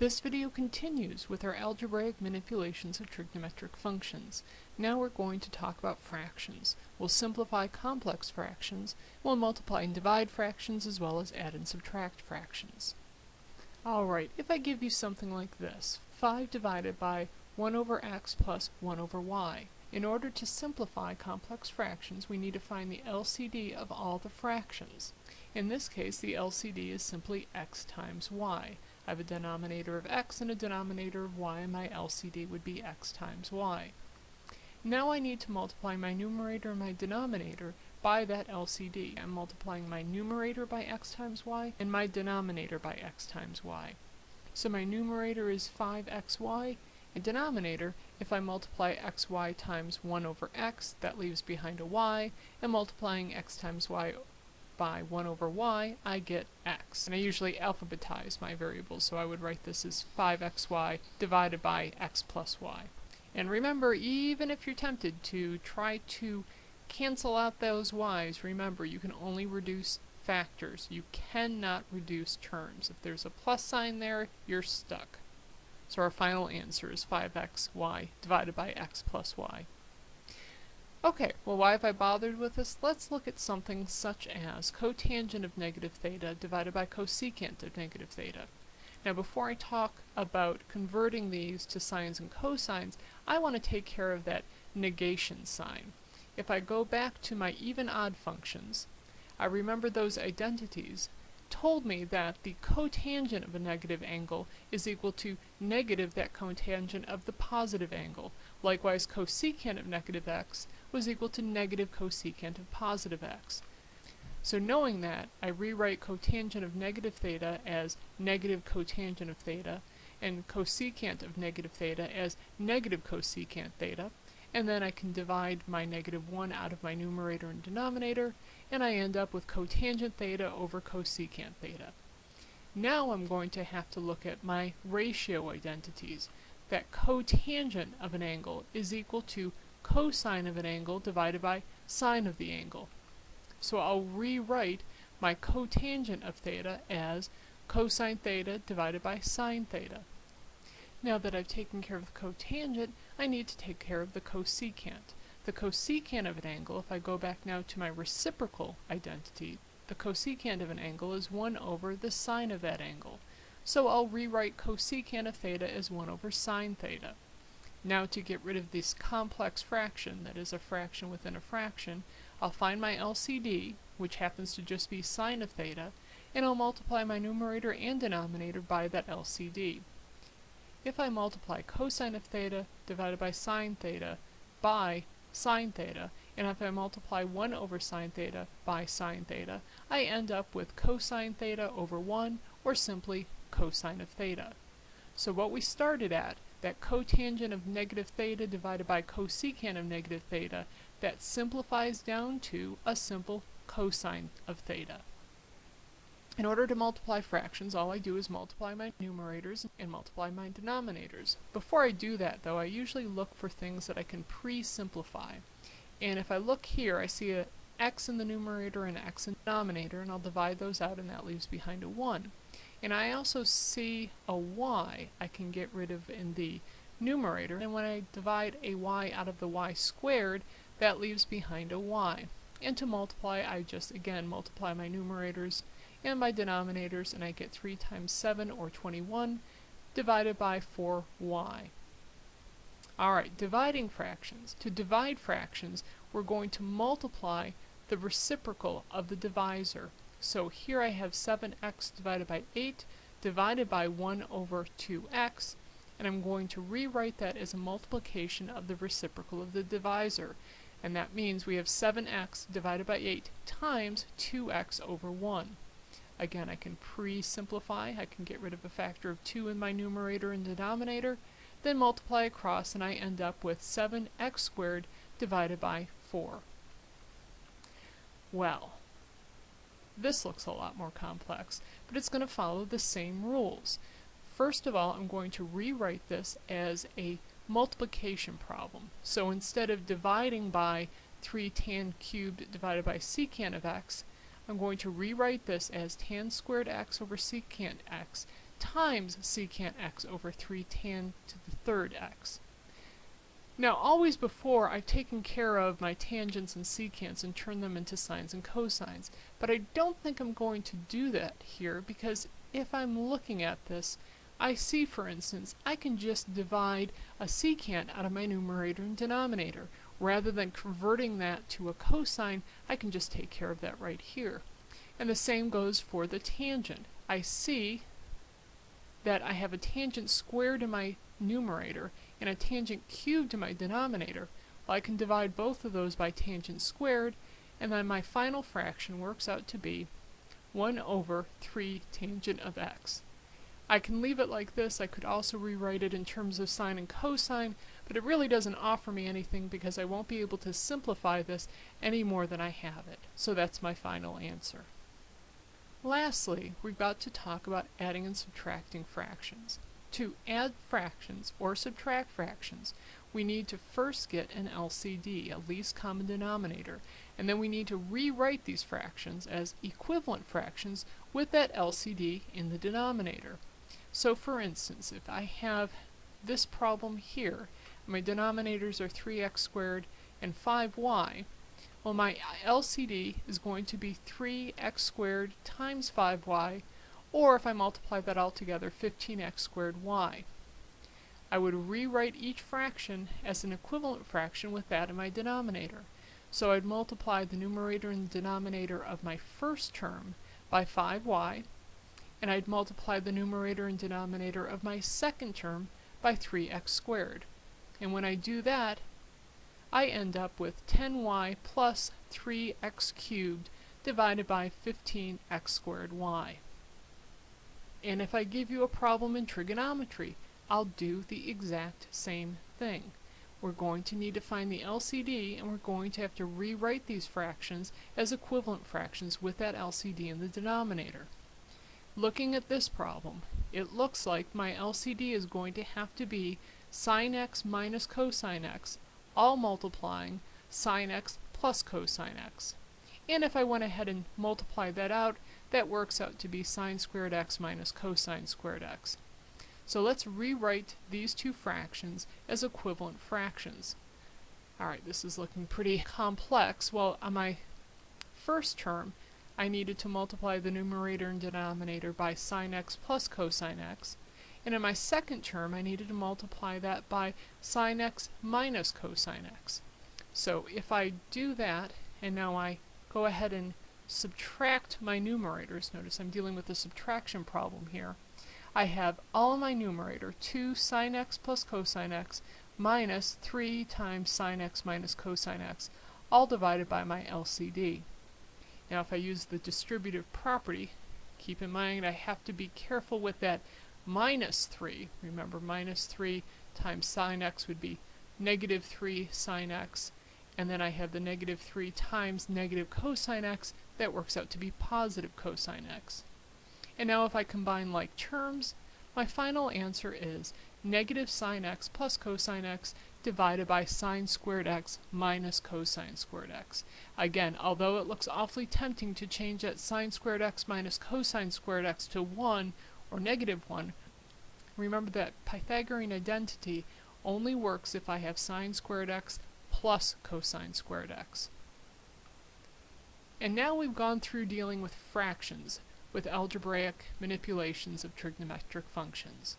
This video continues with our algebraic manipulations of trigonometric functions. Now we're going to talk about fractions. We'll simplify complex fractions, we'll multiply and divide fractions as well as add and subtract fractions. Alright, if I give you something like this, 5 divided by 1 over x plus 1 over y. In order to simplify complex fractions, we need to find the LCD of all the fractions. In this case, the LCD is simply x times y. I have a denominator of x and a denominator of y, and my LCD would be x times y. Now I need to multiply my numerator and my denominator by that LCD. I'm multiplying my numerator by x times y and my denominator by x times y. So my numerator is 5xy, and denominator, if I multiply xy times 1 over x, that leaves behind a y, and multiplying x times y by 1 over y, I get x. And I usually alphabetize my variables, so I would write this as 5xy divided by x plus y. And remember, even if you're tempted to try to cancel out those y's, remember you can only reduce factors. You cannot reduce terms. If there's a plus sign there, you're stuck. So our final answer is 5xy divided by x plus y. Okay, well why have I bothered with this? Let's look at something such as cotangent of negative theta divided by cosecant of negative theta. Now before I talk about converting these to sines and cosines, I want to take care of that negation sign. If I go back to my even-odd functions, I remember those identities told me that the cotangent of a negative angle is equal to negative that cotangent of the positive angle. Likewise, cosecant of negative x was equal to negative cosecant of positive x. So knowing that, I rewrite cotangent of negative theta as negative cotangent of theta, and cosecant of negative theta as negative cosecant theta, and then I can divide my negative 1 out of my numerator and denominator, and I end up with cotangent theta over cosecant theta. Now I'm going to have to look at my ratio identities. That cotangent of an angle is equal to cosine of an angle divided by sine of the angle. So I'll rewrite my cotangent of theta as cosine theta divided by sine theta. Now that I've taken care of the cotangent, I need to take care of the cosecant. The cosecant of an angle, if I go back now to my reciprocal identity, the cosecant of an angle is 1 over the sine of that angle. So I'll rewrite cosecant of theta as 1 over sine theta. Now to get rid of this complex fraction, that is a fraction within a fraction, I'll find my LCD, which happens to just be sine of theta, and I'll multiply my numerator and denominator by that LCD. If I multiply cosine of theta divided by sine theta by sine theta, and if I multiply 1 over sine theta by sine theta, I end up with cosine theta over 1, or simply cosine of theta. So what we started at, that cotangent of negative theta divided by cosecant of negative theta, that simplifies down to a simple cosine of theta. In order to multiply fractions, all I do is multiply my numerators and multiply my denominators. Before I do that, though, I usually look for things that I can pre-simplify. And if I look here, I see a x in the numerator and x in the denominator, and I'll divide those out, and that leaves behind a 1. And I also see a y I can get rid of in the numerator, and when I divide a y out of the y squared, that leaves behind a y. And to multiply, I just, again, multiply my numerators and my denominators, and I get 3 times 7, or 21, divided by 4y. Alright, dividing fractions. To divide fractions, we're going to multiply the reciprocal of the divisor. So here I have 7x divided by 8 divided by 1 over 2x, and I'm going to rewrite that as a multiplication of the reciprocal of the divisor. And that means we have 7x divided by 8 times 2x over 1. Again, I can pre-simplify. I can get rid of a factor of 2 in my numerator and denominator, then multiply across, and I end up with 7x squared divided by 4. Well, this looks a lot more complex, but it's going to follow the same rules. First of all, I'm going to rewrite this as a multiplication problem. So instead of dividing by 3 tan cubed divided by secant of x, I'm going to rewrite this as tan squared x over secant x times secant x over 3 tan to the third x. Now, always before, I've taken care of my tangents and secants and turned them into sines and cosines, but I don't think I'm going to do that here because if I'm looking at this, I see, for instance, I can just divide a secant out of my numerator and denominator. Rather than converting that to a cosine, I can just take care of that right here. And the same goes for the tangent. I see that I have a tangent squared in my numerator and a tangent cubed in my denominator, well, I can divide both of those by tangent squared, and then my final fraction works out to be 1 over 3 tangent of x. I can leave it like this. I could also rewrite it in terms of sine and cosine, but it really doesn't offer me anything because I won't be able to simplify this any more than I have it. So that's my final answer. Lastly, we've got to talk about adding and subtracting fractions. To add fractions or subtract fractions, we need to first get an LCD, a least common denominator, and then we need to rewrite these fractions as equivalent fractions with that LCD in the denominator. So for instance, if I have this problem here, my denominators are 3x squared and 5y, well my LCD is going to be 3x squared times 5y or if I multiply that all together, 15x squared y. I would rewrite each fraction as an equivalent fraction with that in my denominator. So I'd multiply the numerator and denominator of my first term by 5y, and I'd multiply the numerator and denominator of my second term by 3x squared. And when I do that, I end up with 10y plus 3x cubed divided by 15x squared y. And if I give you a problem in trigonometry, I'll do the exact same thing. We're going to need to find the LCD and we're going to have to rewrite these fractions as equivalent fractions with that LCD in the denominator. Looking at this problem, it looks like my LCD is going to have to be sine x minus cosine x, all multiplying sine x plus cosine x. And if I went ahead and multiplied that out, that works out to be sine squared x minus cosine squared x. So let's rewrite these two fractions as equivalent fractions. Alright, this is looking pretty complex. Well, on my first term, I needed to multiply the numerator and denominator by sine x plus cosine x. And in my second term, I needed to multiply that by sine x minus cosine x. So if I do that, and now I go ahead and subtract my numerators, notice I'm dealing with a subtraction problem here, I have all my numerator, 2 sine x plus cosine x minus 3 times sine x minus cosine x, all divided by my LCD. Now if I use the distributive property, keep in mind I have to be careful with that minus 3. Remember minus 3 times sine x would be negative 3 sine x, and then I have the negative 3 times negative cosine x, that works out to be positive cosine x. And now if I combine like terms, my final answer is negative sine x plus cosine x divided by sine squared x minus cosine squared x. Again, although it looks awfully tempting to change that sine squared x minus cosine squared x to 1 or negative 1, remember that Pythagorean identity only works if I have sine squared x plus cosine squared x. And now we've gone through dealing with fractions, with algebraic manipulations of trigonometric functions.